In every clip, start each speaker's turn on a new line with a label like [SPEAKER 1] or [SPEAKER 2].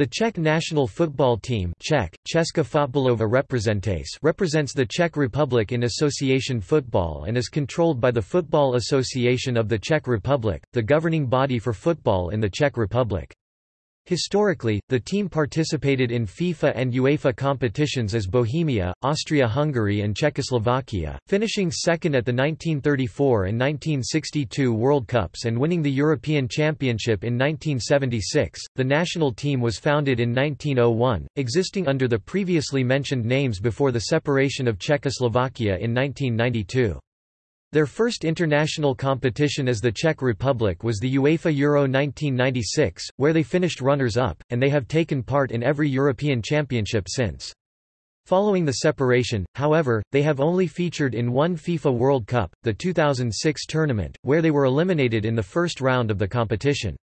[SPEAKER 1] The Czech national football team Czech, Česká fotbalová reprezentace represents the Czech Republic in association football and is controlled by the Football Association of the Czech Republic, the governing body for football in the Czech Republic. Historically, the team participated in FIFA and UEFA competitions as Bohemia, Austria-Hungary and Czechoslovakia, finishing second at the 1934 and 1962 World Cups and winning the European Championship in 1976. The national team was founded in 1901, existing under the previously mentioned names before the separation of Czechoslovakia in 1992. Their first international competition as the Czech Republic was the UEFA Euro 1996, where they finished runners-up, and they have taken part in every European Championship since. Following the separation, however, they have only featured in one FIFA World Cup, the 2006 tournament, where they were eliminated in the first round of the competition.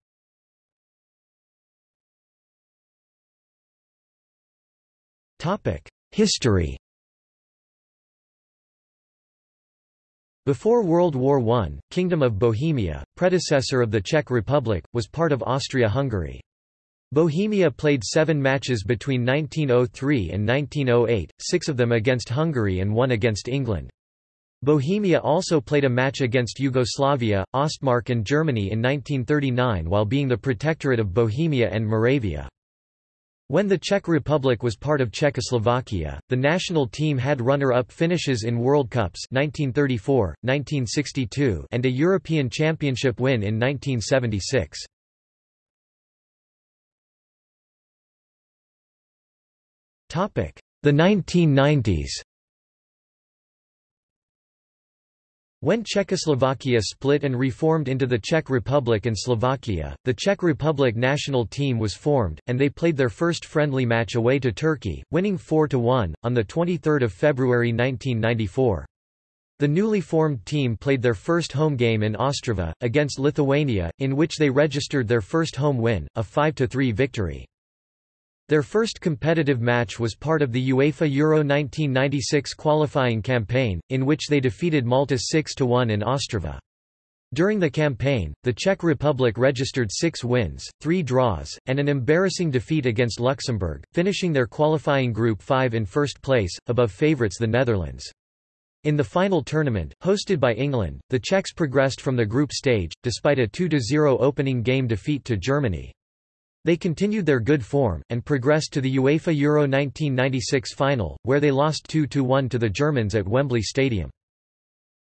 [SPEAKER 1] History Before World War I, Kingdom of Bohemia, predecessor of the Czech Republic, was part of Austria-Hungary. Bohemia played seven matches between 1903 and 1908, six of them against Hungary and one against England. Bohemia also played a match against Yugoslavia, Ostmark and Germany in 1939 while being the protectorate of Bohemia and Moravia. When the Czech Republic was part of Czechoslovakia, the national team had runner-up finishes in World Cups 1934, 1962 and a European Championship win in 1976. The 1990s When Czechoslovakia split and reformed into the Czech Republic and Slovakia, the Czech Republic national team was formed, and they played their first friendly match away to Turkey, winning 4–1, on 23 February 1994. The newly formed team played their first home game in Ostrava, against Lithuania, in which they registered their first home win, a 5–3 victory. Their first competitive match was part of the UEFA Euro 1996 qualifying campaign, in which they defeated Malta 6–1 in Ostrava. During the campaign, the Czech Republic registered six wins, three draws, and an embarrassing defeat against Luxembourg, finishing their qualifying Group 5 in first place, above favourites the Netherlands. In the final tournament, hosted by England, the Czechs progressed from the group stage, despite a 2–0 opening game defeat to Germany. They continued their good form, and progressed to the UEFA Euro 1996 final, where they lost 2–1 to the Germans at Wembley Stadium.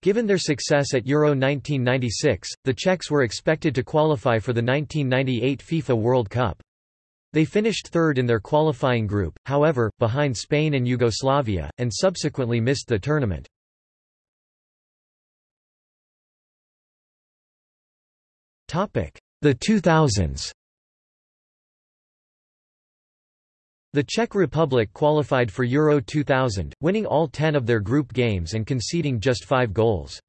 [SPEAKER 1] Given their success at Euro 1996, the Czechs were expected to qualify for the 1998 FIFA World Cup. They finished third in their qualifying group, however, behind Spain and Yugoslavia, and subsequently missed the tournament. The 2000s The Czech Republic qualified for Euro 2000, winning all ten of their group games and conceding just five goals.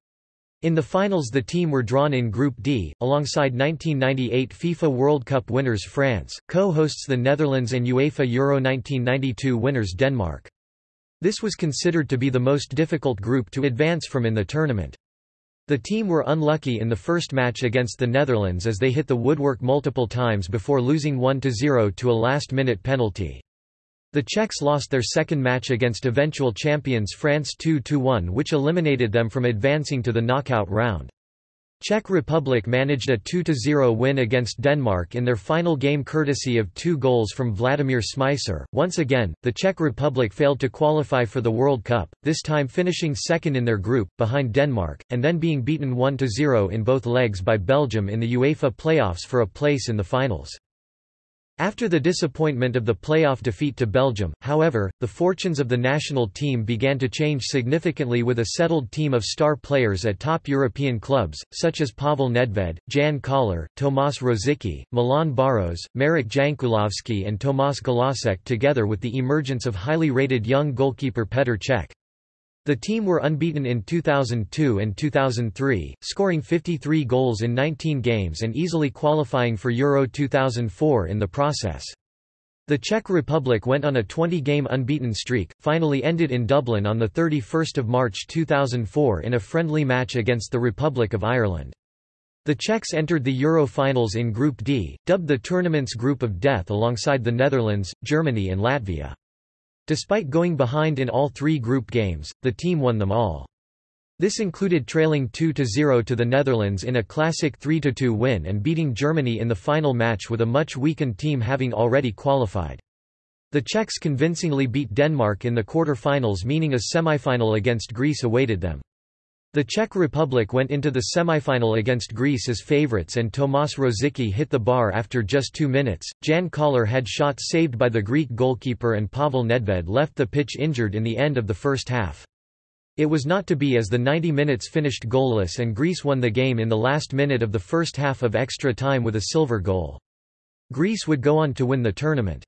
[SPEAKER 1] In the finals the team were drawn in Group D, alongside 1998 FIFA World Cup winners France, co-hosts the Netherlands and UEFA Euro 1992 winners Denmark. This was considered to be the most difficult group to advance from in the tournament. The team were unlucky in the first match against the Netherlands as they hit the woodwork multiple times before losing 1–0 to a last-minute penalty. The Czechs lost their second match against eventual champions France 2–1 which eliminated them from advancing to the knockout round. Czech Republic managed a 2–0 win against Denmark in their final game courtesy of two goals from Vladimír Šmíčer. Once again, the Czech Republic failed to qualify for the World Cup, this time finishing second in their group, behind Denmark, and then being beaten 1–0 in both legs by Belgium in the UEFA playoffs for a place in the finals. After the disappointment of the playoff defeat to Belgium, however, the fortunes of the national team began to change significantly with a settled team of star players at top European clubs, such as Pavel Nedved, Jan Koller, Tomáš Rosický, Milan Baros, Marek Jankulovski and Tomáš Galasek together with the emergence of highly rated young goalkeeper Petr Cech. The team were unbeaten in 2002 and 2003, scoring 53 goals in 19 games and easily qualifying for Euro 2004 in the process. The Czech Republic went on a 20-game unbeaten streak, finally ended in Dublin on 31 March 2004 in a friendly match against the Republic of Ireland. The Czechs entered the Euro finals in Group D, dubbed the tournament's Group of Death alongside the Netherlands, Germany and Latvia. Despite going behind in all three group games, the team won them all. This included trailing 2–0 to the Netherlands in a classic 3–2 win and beating Germany in the final match with a much weakened team having already qualified. The Czechs convincingly beat Denmark in the quarter-finals meaning a semi-final against Greece awaited them. The Czech Republic went into the semifinal against Greece as favourites and Tomáš Rosický hit the bar after just two minutes. Jan Koller had shots saved by the Greek goalkeeper and Pavel Nedved left the pitch injured in the end of the first half. It was not to be as the 90 minutes finished goalless and Greece won the game in the last minute of the first half of extra time with a silver goal. Greece would go on to win the tournament.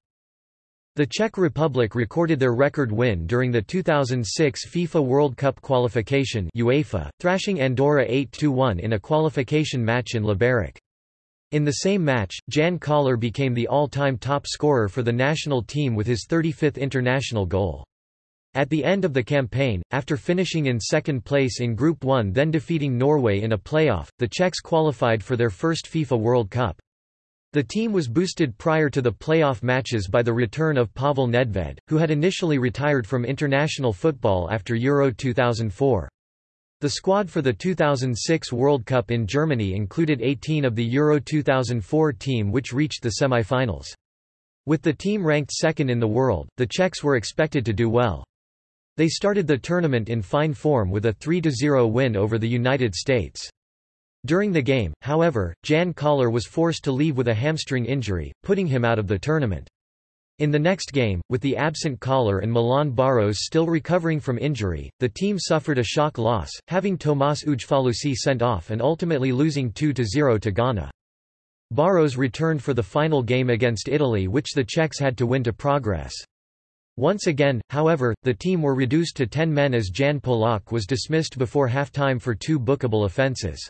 [SPEAKER 1] The Czech Republic recorded their record win during the 2006 FIFA World Cup qualification UEFA, thrashing Andorra 8–1 in a qualification match in Liberec. In the same match, Jan Koller became the all-time top scorer for the national team with his 35th international goal. At the end of the campaign, after finishing in second place in Group 1 then defeating Norway in a playoff, the Czechs qualified for their first FIFA World Cup. The team was boosted prior to the playoff matches by the return of Pavel Nedved, who had initially retired from international football after Euro 2004. The squad for the 2006 World Cup in Germany included 18 of the Euro 2004 team which reached the semi-finals. With the team ranked second in the world, the Czechs were expected to do well. They started the tournament in fine form with a 3–0 win over the United States. During the game, however, Jan Koller was forced to leave with a hamstring injury, putting him out of the tournament. In the next game, with the absent Koller and Milan Baros still recovering from injury, the team suffered a shock loss, having Tomas Ujfalusi sent off and ultimately losing 2–0 to Ghana. Baros returned for the final game against Italy which the Czechs had to win to progress. Once again, however, the team were reduced to 10 men as Jan Polak was dismissed before half-time for two bookable offences.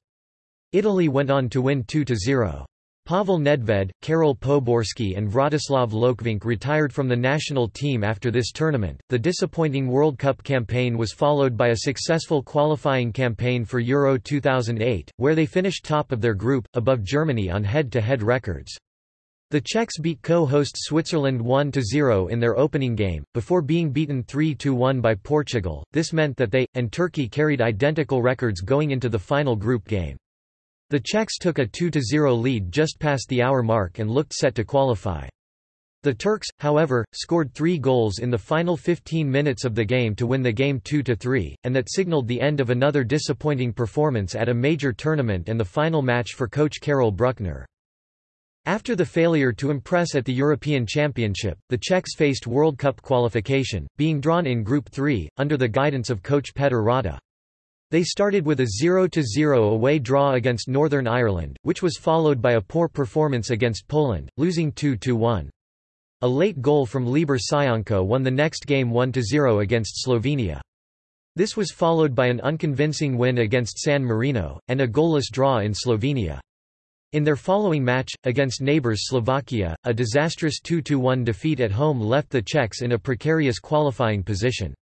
[SPEAKER 1] Italy went on to win 2–0. Pavel Nedved, Karel Poborský, and Vratislav Lokvenc retired from the national team after this tournament. The disappointing World Cup campaign was followed by a successful qualifying campaign for Euro 2008, where they finished top of their group, above Germany on head to head records. The Czechs beat co-host Switzerland 1–0 in their opening game, before being beaten 3–1 by Portugal. This meant that they, and Turkey carried identical records going into the final group game. The Czechs took a 2–0 lead just past the hour mark and looked set to qualify. The Turks, however, scored three goals in the final 15 minutes of the game to win the game 2–3, and that signaled the end of another disappointing performance at a major tournament and the final match for coach Karel Bruckner. After the failure to impress at the European Championship, the Czechs faced World Cup qualification, being drawn in Group 3, under the guidance of coach Petr Rada. They started with a 0–0 away draw against Northern Ireland, which was followed by a poor performance against Poland, losing 2–1. A late goal from Libor Sionko won the next game 1–0 against Slovenia. This was followed by an unconvincing win against San Marino, and a goalless draw in Slovenia. In their following match, against neighbours Slovakia, a disastrous 2–1 defeat at home left the Czechs in a precarious qualifying position.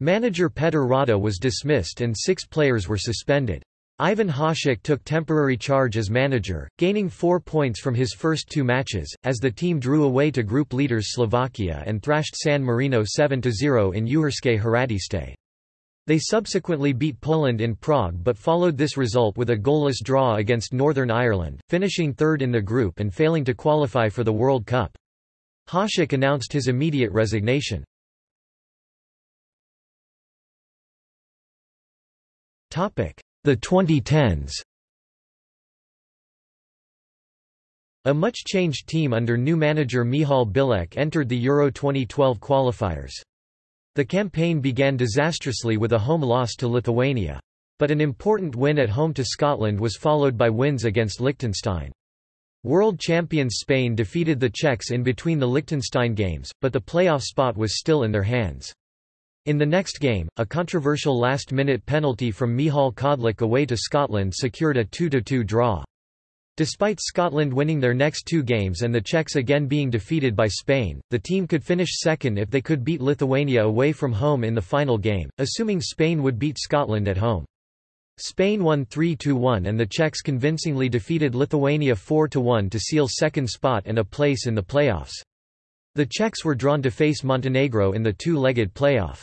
[SPEAKER 1] Manager Petr Rada was dismissed and six players were suspended. Ivan Hasek took temporary charge as manager, gaining four points from his first two matches, as the team drew away to group leaders Slovakia and thrashed San Marino 7–0 in Uherské Hradiště. They subsequently beat Poland in Prague but followed this result with a goalless draw against Northern Ireland, finishing third in the group and failing to qualify for the World Cup. Hasek announced his immediate resignation. The 2010s A much-changed team under new manager Michal Bilek entered the Euro 2012 qualifiers. The campaign began disastrously with a home loss to Lithuania. But an important win at home to Scotland was followed by wins against Liechtenstein. World champions Spain defeated the Czechs in between the Liechtenstein games, but the playoff spot was still in their hands. In the next game, a controversial last-minute penalty from Michal Kadlec away to Scotland secured a 2–2 draw. Despite Scotland winning their next two games and the Czechs again being defeated by Spain, the team could finish second if they could beat Lithuania away from home in the final game, assuming Spain would beat Scotland at home. Spain won 3–1 and the Czechs convincingly defeated Lithuania 4–1 to seal second spot and a place in the playoffs. The Czechs were drawn to face Montenegro in the two-legged playoff.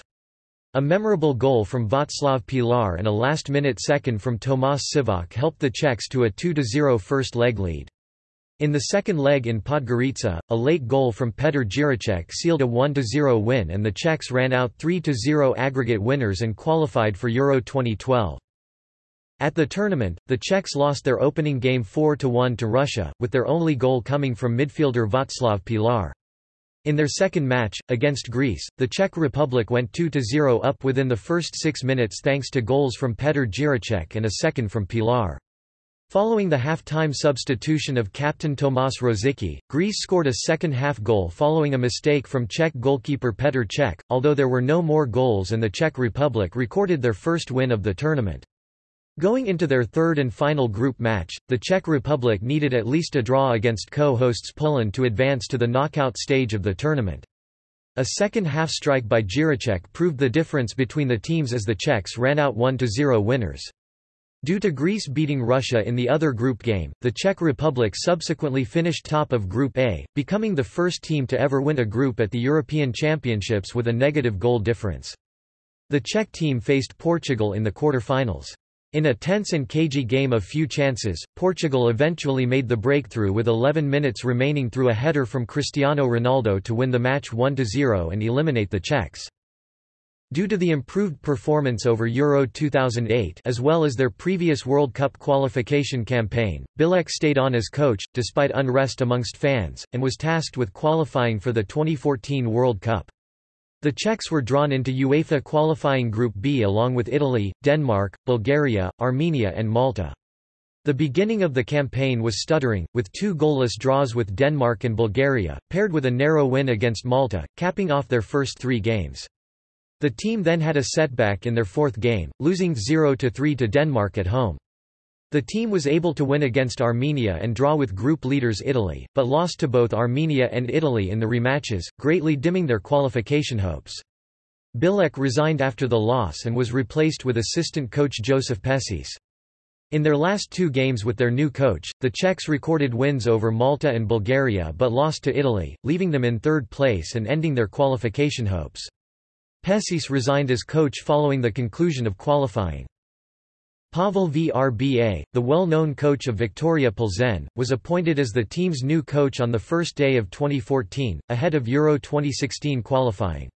[SPEAKER 1] A memorable goal from Václav Pilar and a last-minute second from Tomáš Sivok helped the Czechs to a 2–0 first-leg lead. In the second leg in Podgorica, a late goal from Petr Jiráček sealed a 1–0 win and the Czechs ran out 3–0 aggregate winners and qualified for Euro 2012. At the tournament, the Czechs lost their opening game 4–1 to Russia, with their only goal coming from midfielder Václav Pilar. In their second match, against Greece, the Czech Republic went 2–0 up within the first six minutes thanks to goals from Petr Jiráček and a second from Pilar. Following the half-time substitution of captain Tomáš Rosický, Greece scored a second-half goal following a mistake from Czech goalkeeper Petr Cech, although there were no more goals and the Czech Republic recorded their first win of the tournament. Going into their third and final group match, the Czech Republic needed at least a draw against co-hosts Poland to advance to the knockout stage of the tournament. A second-half strike by Jiráček proved the difference between the teams as the Czechs ran out 1–0 winners. Due to Greece beating Russia in the other group game, the Czech Republic subsequently finished top of Group A, becoming the first team to ever win a group at the European Championships with a negative goal difference. The Czech team faced Portugal in the quarter-finals. In a tense and cagey game of few chances, Portugal eventually made the breakthrough with 11 minutes remaining through a header from Cristiano Ronaldo to win the match 1–0 and eliminate the Czechs. Due to the improved performance over Euro 2008 as well as their previous World Cup qualification campaign, Bilek stayed on as coach, despite unrest amongst fans, and was tasked with qualifying for the 2014 World Cup. The Czechs were drawn into UEFA qualifying Group B along with Italy, Denmark, Bulgaria, Armenia and Malta. The beginning of the campaign was stuttering, with two goalless draws with Denmark and Bulgaria, paired with a narrow win against Malta, capping off their first three games. The team then had a setback in their fourth game, losing 0–3 to Denmark at home. The team was able to win against Armenia and draw with group leaders Italy, but lost to both Armenia and Italy in the rematches, greatly dimming their qualification hopes. Bilek resigned after the loss and was replaced with assistant coach Josef Pešić. In their last two games with their new coach, the Czechs recorded wins over Malta and Bulgaria but lost to Italy, leaving them in third place and ending their qualification hopes. Pešić resigned as coach following the conclusion of qualifying. Pavel Vrba, the well-known coach of Viktoria Plzeň, was appointed as the team's new coach on the first day of 2014, ahead of Euro 2016 qualifying.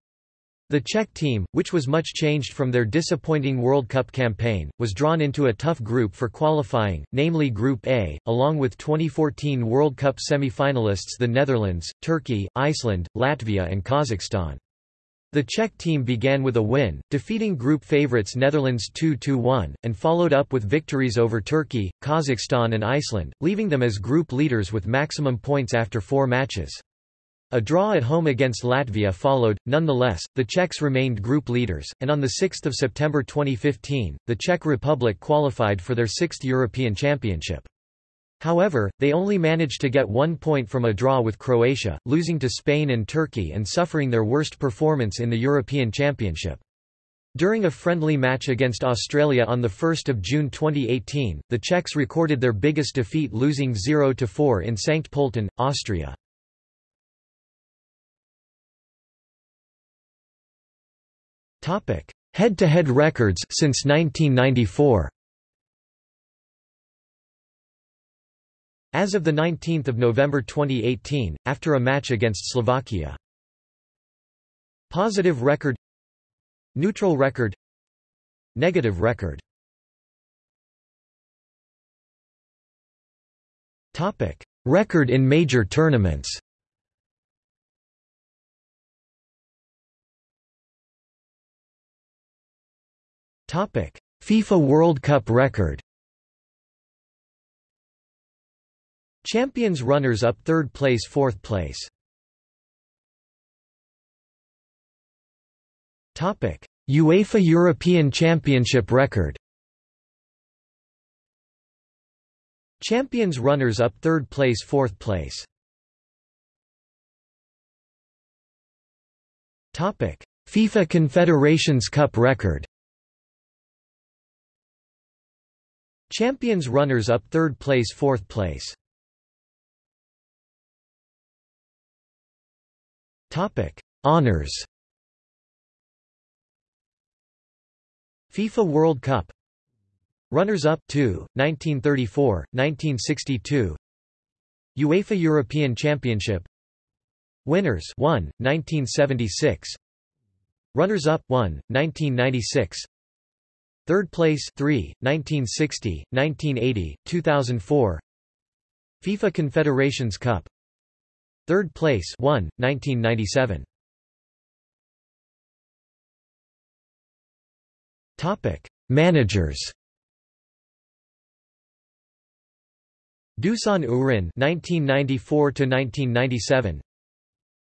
[SPEAKER 1] The Czech team, which was much changed from their disappointing World Cup campaign, was drawn into a tough group for qualifying, namely Group A, along with 2014 World Cup semi-finalists the Netherlands, Turkey, Iceland, Latvia and Kazakhstan. The Czech team began with a win, defeating group favourites Netherlands 2–1, and followed up with victories over Turkey, Kazakhstan and Iceland, leaving them as group leaders with maximum points after four matches. A draw at home against Latvia followed, nonetheless, the Czechs remained group leaders, and on 6 September 2015, the Czech Republic qualified for their sixth European Championship. However, they only managed to get one point from a draw with Croatia, losing to Spain and Turkey and suffering their worst performance in the European Championship. During a friendly match against Australia on 1 June 2018, the Czechs recorded their biggest defeat losing 0–4 in Sankt Pölten, Austria. Head-to-head -head records since 1994 As of 19 November 2018, after a match against Slovakia. Positive record Neutral record Negative record Topic. Record in major tournaments Topic. FIFA World Cup record Champions runners-up third place fourth place. Topic: UEFA European Championship record. Champions runners-up third place fourth place. Topic: FIFA Confederations Cup record. Champions runners-up third place fourth place Topic. Honors. FIFA World Cup. Runners-up 2, 1934, 1962 UEFA European Championship. Winners 1, 1976 Runners-up 1, 1996 Third place 3, 1960, 1980, 2004 FIFA Confederations Cup Third place 1, 1997 Topic Managers. Dusan Uhrin 1994 to 1997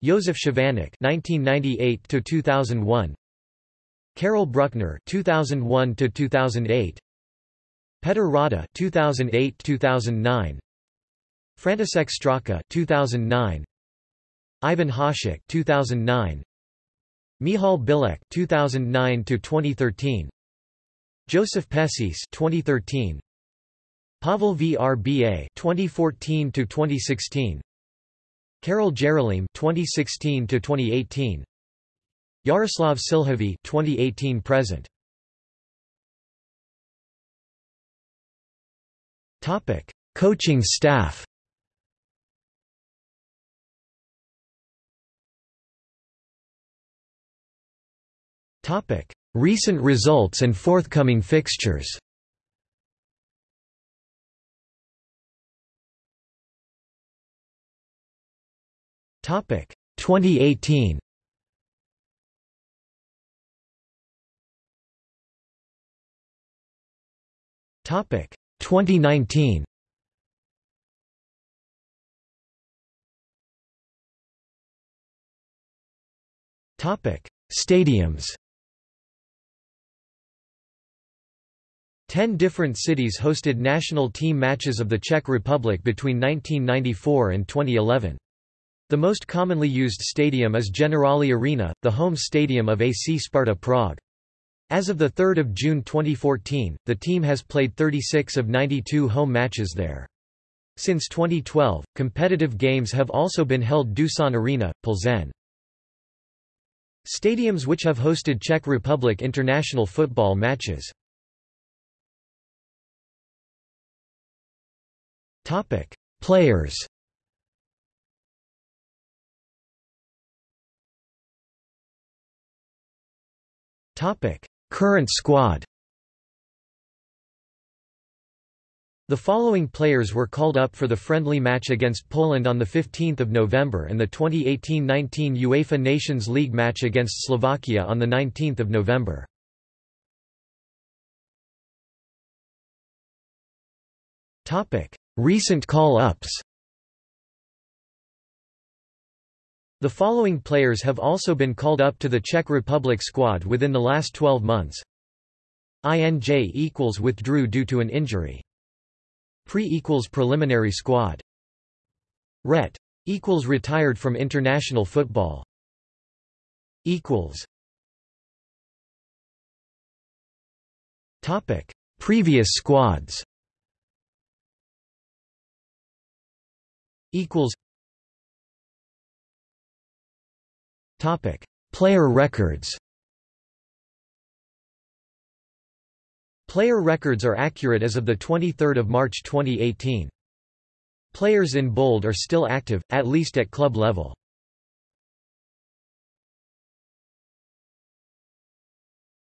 [SPEAKER 1] Josef Schiwanek 1998 to 2001 Karel Bruckner 2001 to 2008 Petr Rada 2008-2009 František Straka 2009 Ivan Hasek 2009 Michal Bilek 2009 to 2013 Joseph Pesis 2013 Pavel Vrba 2014 to 2016 Karel Jarolím 2016 to 2018 Jaroslav Šilhavý 2018 present. Topic Coaching staff Recent results and forthcoming fixtures. Topic. 2018 Topic. 2019 Topic. Stadiums Ten different cities hosted national team matches of the Czech Republic between 1994 and 2011. The most commonly used stadium is Generali Arena, the home stadium of AC Sparta Prague. As of 3 June 2014, the team has played 36 of 92 home matches there. Since 2012, competitive games have also been held Doosan Arena, Plzeň. Stadiums which have hosted Czech Republic international football matches Players Topic: Current squad. The following players were called up for the friendly match against Poland on 15 November and the 2018-19 UEFA Nations League match against Slovakia on 19 November. Recent call-ups The following players have also been called up to the Czech Republic squad within the last 12 months. INJ equals withdrew due to an injury. Pre equals preliminary squad. Ret equals retired from international football. Equals. Topic: Previous squads. Equals. Topic: Player records. Player records are accurate as of the 23rd of March 2018. Players in bold are still active, at least at club level.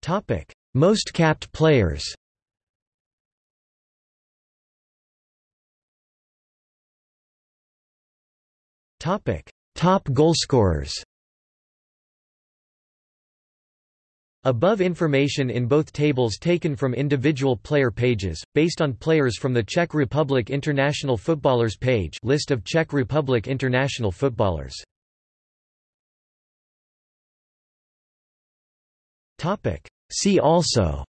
[SPEAKER 1] Topic: Most capped players. Topic: Top goalscorers. Above information in both tables taken from individual player pages, based on players from the Czech Republic International Footballers page list of Czech Republic international footballers. See also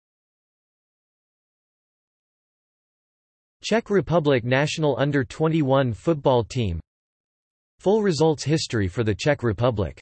[SPEAKER 1] Czech Republic national under-21 football team Full results history for the Czech Republic